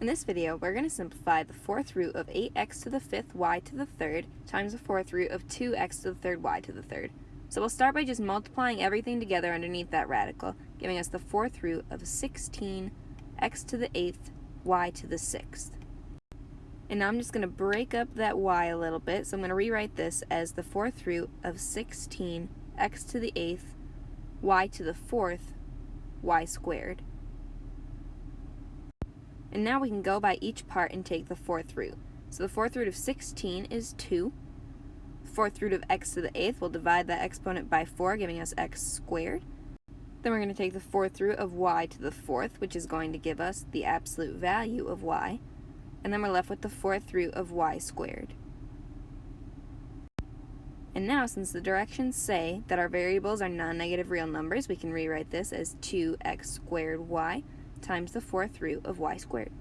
In this video, we're going to simplify the fourth root of 8x to the fifth y to the third times the fourth root of 2x to the third y to the third. So we'll start by just multiplying everything together underneath that radical, giving us the fourth root of 16 x to the eighth y to the sixth. And now I'm just going to break up that y a little bit, so I'm going to rewrite this as the fourth root of 16 x to the eighth y to the fourth y squared. And now we can go by each part and take the fourth root. So the fourth root of 16 is 2. The fourth root of x to the eighth, we'll divide that exponent by 4, giving us x squared. Then we're going to take the fourth root of y to the fourth, which is going to give us the absolute value of y. And then we're left with the fourth root of y squared. And now, since the directions say that our variables are non-negative real numbers, we can rewrite this as 2x squared y times the fourth root of y squared.